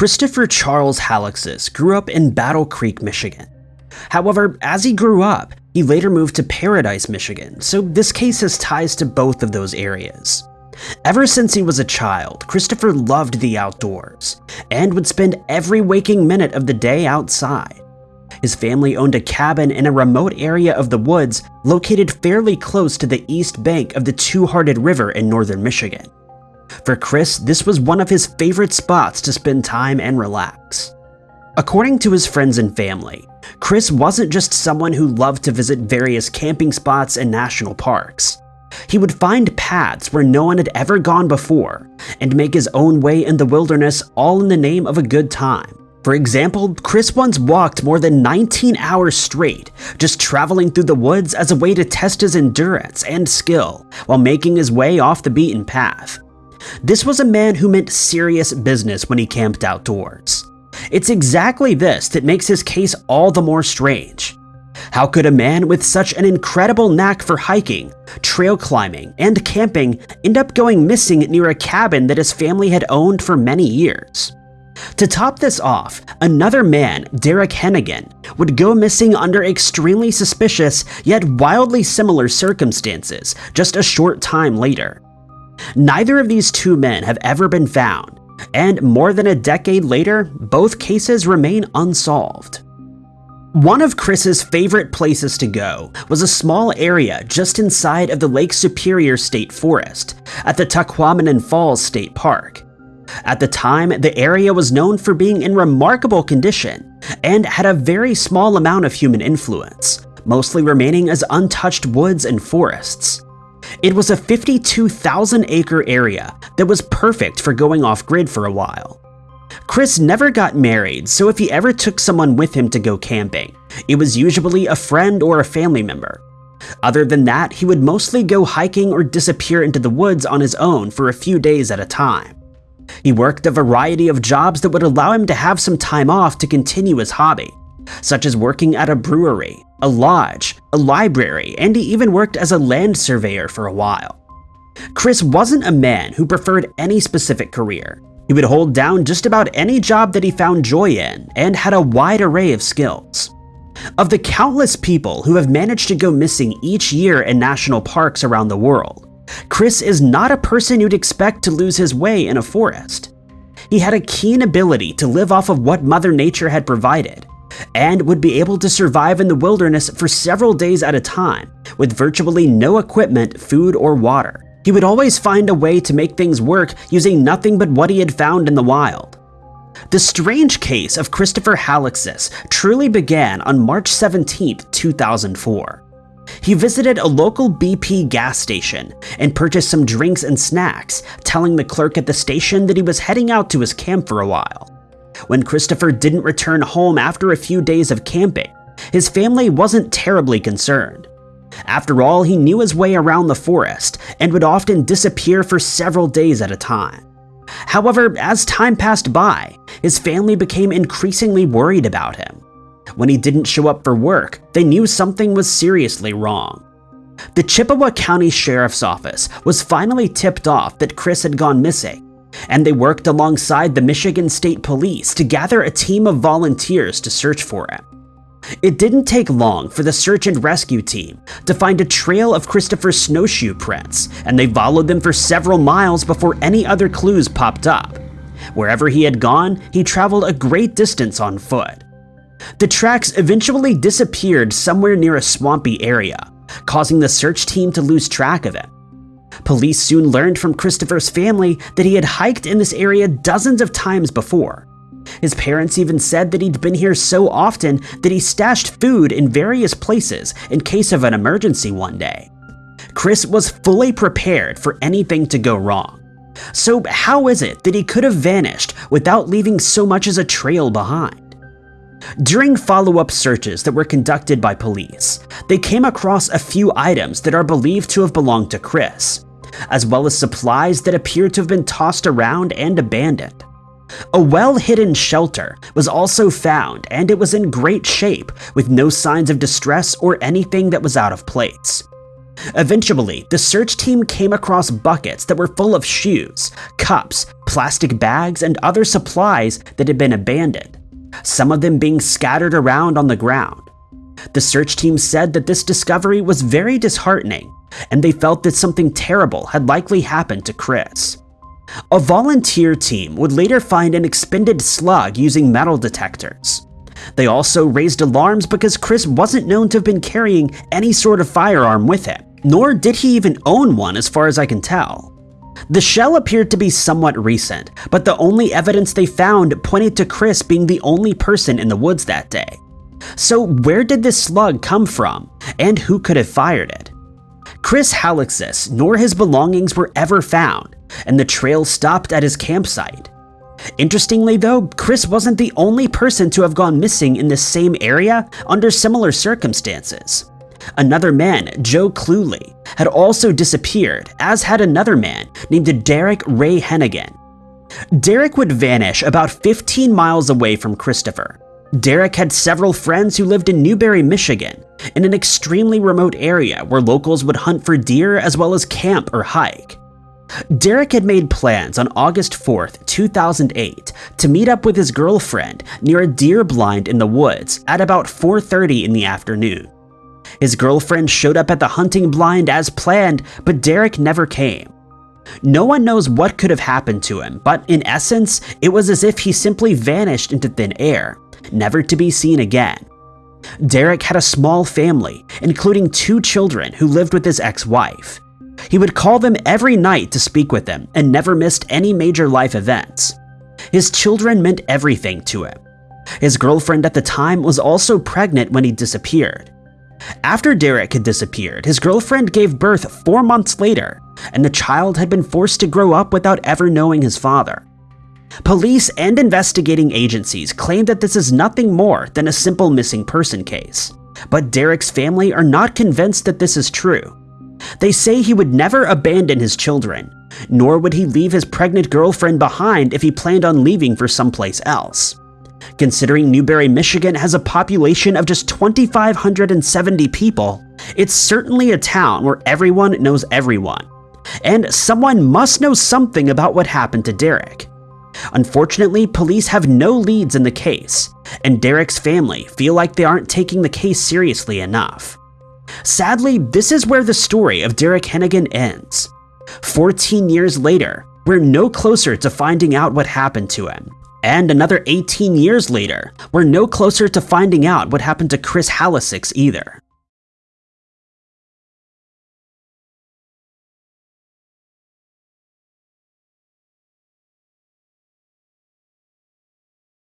Christopher Charles Halixis grew up in Battle Creek, Michigan. However, as he grew up, he later moved to Paradise, Michigan, so this case has ties to both of those areas. Ever since he was a child, Christopher loved the outdoors and would spend every waking minute of the day outside. His family owned a cabin in a remote area of the woods located fairly close to the east bank of the Two-Hearted River in northern Michigan. For Chris, this was one of his favorite spots to spend time and relax. According to his friends and family, Chris wasn't just someone who loved to visit various camping spots and national parks. He would find paths where no one had ever gone before and make his own way in the wilderness all in the name of a good time. For example, Chris once walked more than 19 hours straight, just traveling through the woods as a way to test his endurance and skill while making his way off the beaten path. This was a man who meant serious business when he camped outdoors. It's exactly this that makes his case all the more strange. How could a man with such an incredible knack for hiking, trail climbing, and camping end up going missing near a cabin that his family had owned for many years? To top this off, another man, Derek Hennigan, would go missing under extremely suspicious yet wildly similar circumstances just a short time later. Neither of these two men have ever been found, and more than a decade later, both cases remain unsolved. One of Chris's favorite places to go was a small area just inside of the Lake Superior State Forest at the Tahquamenon Falls State Park. At the time, the area was known for being in remarkable condition and had a very small amount of human influence, mostly remaining as untouched woods and forests. It was a 52,000 acre area that was perfect for going off grid for a while. Chris never got married, so if he ever took someone with him to go camping, it was usually a friend or a family member. Other than that, he would mostly go hiking or disappear into the woods on his own for a few days at a time. He worked a variety of jobs that would allow him to have some time off to continue his hobby, such as working at a brewery, a lodge, a library, and he even worked as a land surveyor for a while. Chris wasn't a man who preferred any specific career. He would hold down just about any job that he found joy in and had a wide array of skills. Of the countless people who have managed to go missing each year in national parks around the world, Chris is not a person you'd expect to lose his way in a forest. He had a keen ability to live off of what Mother Nature had provided, and would be able to survive in the wilderness for several days at a time, with virtually no equipment, food, or water. He would always find a way to make things work using nothing but what he had found in the wild. The strange case of Christopher Halixis truly began on March 17, 2004. He visited a local BP gas station and purchased some drinks and snacks, telling the clerk at the station that he was heading out to his camp for a while. When Christopher didn't return home after a few days of camping, his family wasn't terribly concerned. After all, he knew his way around the forest and would often disappear for several days at a time. However, as time passed by, his family became increasingly worried about him. When he didn't show up for work, they knew something was seriously wrong. The Chippewa County Sheriff's Office was finally tipped off that Chris had gone missing, and they worked alongside the Michigan State Police to gather a team of volunteers to search for him. It didn't take long for the search and rescue team to find a trail of Christopher's snowshoe prints, and they followed them for several miles before any other clues popped up. Wherever he had gone, he traveled a great distance on foot. The tracks eventually disappeared somewhere near a swampy area, causing the search team to lose track of him. Police soon learned from Christopher's family that he had hiked in this area dozens of times before. His parents even said that he'd been here so often that he stashed food in various places in case of an emergency one day. Chris was fully prepared for anything to go wrong. So how is it that he could have vanished without leaving so much as a trail behind? During follow-up searches that were conducted by police, they came across a few items that are believed to have belonged to Chris, as well as supplies that appear to have been tossed around and abandoned. A well-hidden shelter was also found and it was in great shape with no signs of distress or anything that was out of place. Eventually, the search team came across buckets that were full of shoes, cups, plastic bags, and other supplies that had been abandoned, some of them being scattered around on the ground. The search team said that this discovery was very disheartening, and they felt that something terrible had likely happened to Chris. A volunteer team would later find an expended slug using metal detectors. They also raised alarms because Chris wasn't known to have been carrying any sort of firearm with him, nor did he even own one as far as I can tell. The shell appeared to be somewhat recent, but the only evidence they found pointed to Chris being the only person in the woods that day. So where did this slug come from, and who could have fired it? Chris Halixis nor his belongings were ever found, and the trail stopped at his campsite. Interestingly though, Chris wasn't the only person to have gone missing in this same area under similar circumstances. Another man, Joe Cluley, had also disappeared, as had another man named Derek Ray Hennigan. Derek would vanish about 15 miles away from Christopher. Derek had several friends who lived in Newberry, Michigan, in an extremely remote area where locals would hunt for deer as well as camp or hike. Derek had made plans on August 4, 2008 to meet up with his girlfriend near a deer blind in the woods at about 4.30 in the afternoon. His girlfriend showed up at the hunting blind as planned, but Derek never came. No one knows what could have happened to him, but in essence, it was as if he simply vanished into thin air, never to be seen again. Derek had a small family, including two children who lived with his ex-wife. He would call them every night to speak with them and never missed any major life events. His children meant everything to him. His girlfriend at the time was also pregnant when he disappeared. After Derek had disappeared, his girlfriend gave birth four months later, and the child had been forced to grow up without ever knowing his father. Police and investigating agencies claim that this is nothing more than a simple missing person case, but Derek's family are not convinced that this is true. They say he would never abandon his children, nor would he leave his pregnant girlfriend behind if he planned on leaving for someplace else. Considering Newberry, Michigan has a population of just 2,570 people, it's certainly a town where everyone knows everyone. And someone must know something about what happened to Derek. Unfortunately, police have no leads in the case, and Derek's family feel like they aren't taking the case seriously enough. Sadly, this is where the story of Derek Hennigan ends. 14 years later, we're no closer to finding out what happened to him. And another 18 years later, we're no closer to finding out what happened to Chris Halixis either.